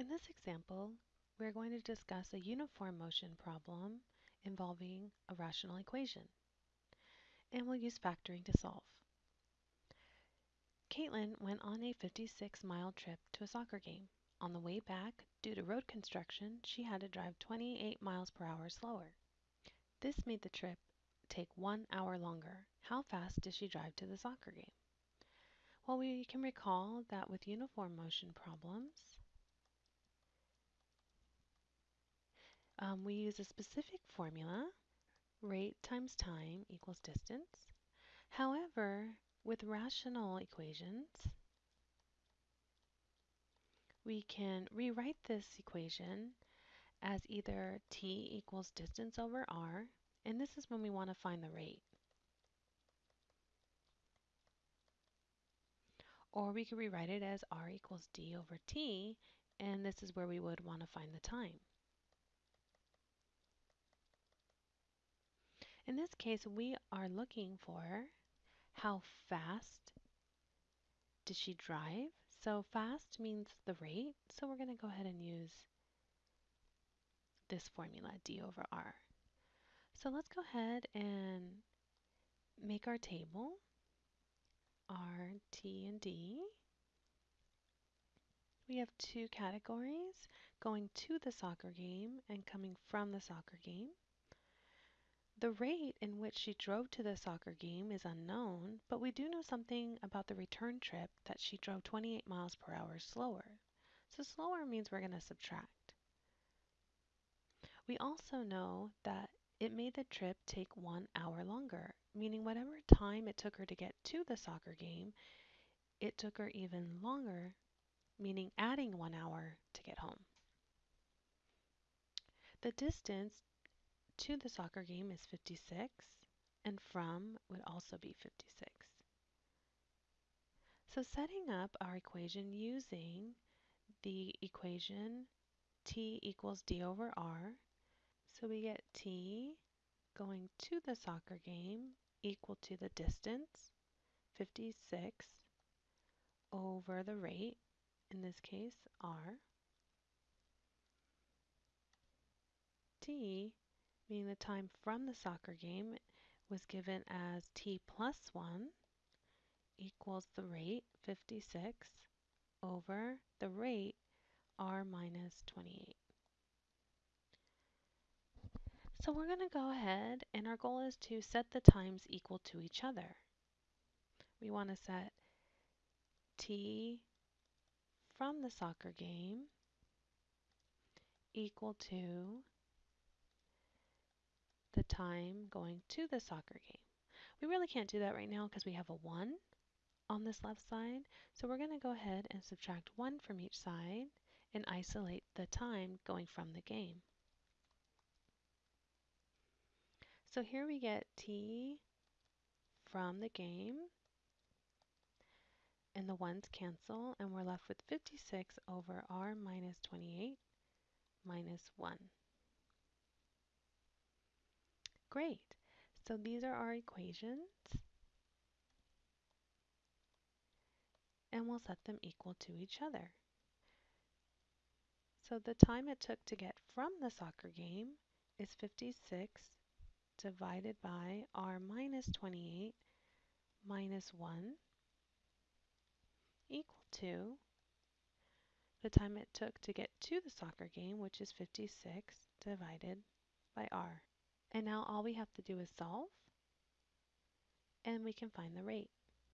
In this example, we're going to discuss a uniform motion problem involving a rational equation. And we'll use factoring to solve. Caitlin went on a 56 mile trip to a soccer game. On the way back, due to road construction, she had to drive 28 miles per hour slower. This made the trip take one hour longer. How fast did she drive to the soccer game? Well, we can recall that with uniform motion problems, um, we use a specific formula, rate times time equals distance. However, with rational equations, we can rewrite this equation as either t equals distance over r, and this is when we want to find the rate. Or we could rewrite it as r equals d over t, and this is where we would want to find the time. In this case, we are looking for how fast did she drive? So fast means the rate, so we're going to go ahead and use this formula, d over r. So let's go ahead and make our table, r, t, and d. We have two categories, going to the soccer game and coming from the soccer game. The rate in which she drove to the soccer game is unknown, but we do know something about the return trip that she drove 28 miles per hour slower. So slower means we're going to subtract. We also know that it made the trip take one hour longer, meaning whatever time it took her to get to the soccer game, it took her even longer, meaning adding one hour to get home. The distance to the soccer game is 56, and from would also be 56. So setting up our equation using the equation t equals d over r, so we get t going to the soccer game equal to the distance, 56, over the rate, in this case r, t meaning the time from the soccer game was given as t plus 1 equals the rate, 56, over the rate, r minus 28. So we're going to go ahead and our goal is to set the times equal to each other. We want to set t from the soccer game equal to the time going to the soccer game. We really can't do that right now because we have a 1 on this left side. So we're going to go ahead and subtract 1 from each side and isolate the time going from the game. So here we get t from the game and the 1's cancel and we're left with 56 over r minus 28 minus 1. Great. So these are our equations. And we'll set them equal to each other. So the time it took to get from the soccer game is 56 divided by r minus 28 minus 1 equal to the time it took to get to the soccer game, which is 56 divided by r. And now all we have to do is solve, and we can find the rate.